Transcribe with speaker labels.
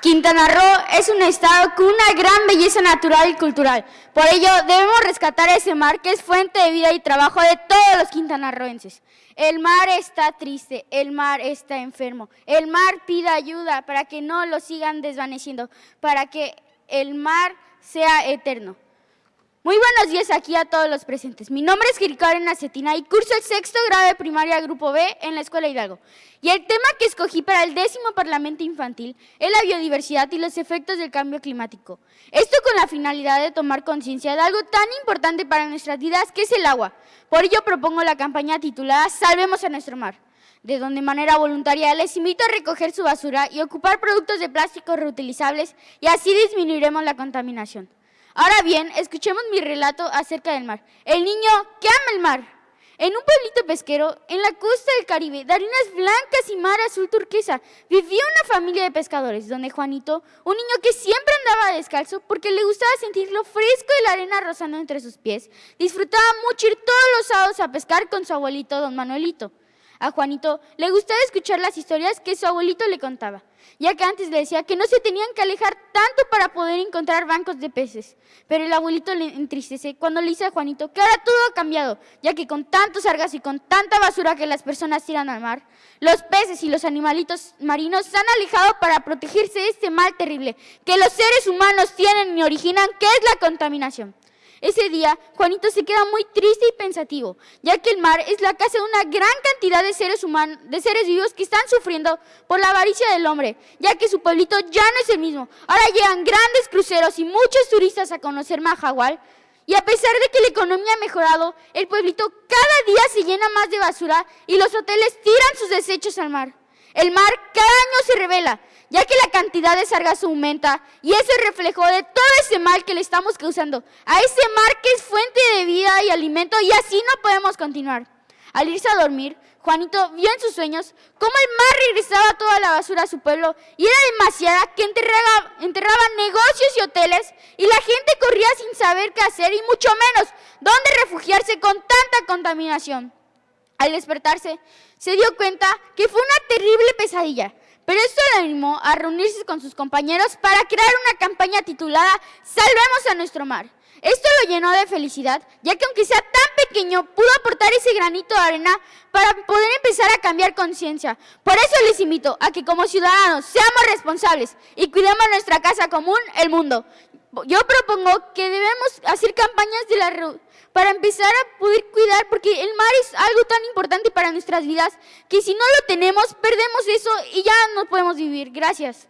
Speaker 1: Quintana Roo es un estado con una gran belleza natural y cultural. Por ello, debemos rescatar ese mar que es fuente de vida y trabajo de todos los quintanarroenses. El mar está triste, el mar está enfermo, el mar pide ayuda para que no lo sigan desvaneciendo, para que el mar sea eterno. Muy buenos días aquí a todos los presentes. Mi nombre es Karen Acetina y curso el sexto grado de primaria Grupo B en la Escuela Hidalgo. Y el tema que escogí para el décimo Parlamento Infantil es la biodiversidad y los efectos del cambio climático. Esto con la finalidad de tomar conciencia de algo tan importante para nuestras vidas que es el agua. Por ello propongo la campaña titulada Salvemos a nuestro mar de donde de manera voluntaria les invito a recoger su basura y ocupar productos de plástico reutilizables y así disminuiremos la contaminación. Ahora bien, escuchemos mi relato acerca del mar. El niño que ama el mar. En un pueblito pesquero, en la costa del Caribe, de arenas blancas y mar azul turquesa, vivía una familia de pescadores, donde Juanito, un niño que siempre andaba descalzo porque le gustaba sentir lo fresco de la arena rozando entre sus pies, disfrutaba mucho ir todos los sábados a pescar con su abuelito, don Manuelito. A Juanito le gustaba escuchar las historias que su abuelito le contaba, ya que antes le decía que no se tenían que alejar tanto para poder encontrar bancos de peces. Pero el abuelito le entristece cuando le dice a Juanito que ahora todo ha cambiado, ya que con tantos sargas y con tanta basura que las personas tiran al mar, los peces y los animalitos marinos se han alejado para protegerse de este mal terrible que los seres humanos tienen y originan, que es la contaminación. Ese día, Juanito se queda muy triste y pensativo, ya que el mar es la casa de una gran cantidad de seres humanos, de seres vivos que están sufriendo por la avaricia del hombre, ya que su pueblito ya no es el mismo. Ahora llegan grandes cruceros y muchos turistas a conocer Mahahual, y a pesar de que la economía ha mejorado, el pueblito cada día se llena más de basura y los hoteles tiran sus desechos al mar. El mar cada año se revela, ya que la cantidad de sargazo aumenta y es el reflejo de todo ese mal que le estamos causando a ese mar que es fuente de vida y alimento y así no podemos continuar. Al irse a dormir, Juanito vio en sus sueños cómo el mar regresaba toda la basura a su pueblo y era demasiada que enterraba, enterraba negocios y hoteles y la gente corría sin saber qué hacer y mucho menos dónde refugiarse con tanta contaminación. Al despertarse, se dio cuenta que fue una terrible pesadilla, pero esto le animó a reunirse con sus compañeros para crear una campaña titulada Salvemos a nuestro mar. Esto lo llenó de felicidad, ya que aunque sea tan pequeño, pudo aportar ese granito de arena para poder empezar a cambiar conciencia. Por eso les invito a que como ciudadanos seamos responsables y cuidemos nuestra casa común, el mundo. Yo propongo que debemos hacer campañas de la para empezar a poder cuidar, porque el mar es algo tan importante para nuestras vidas que si no lo tenemos, perdemos eso y ya no podemos vivir. Gracias.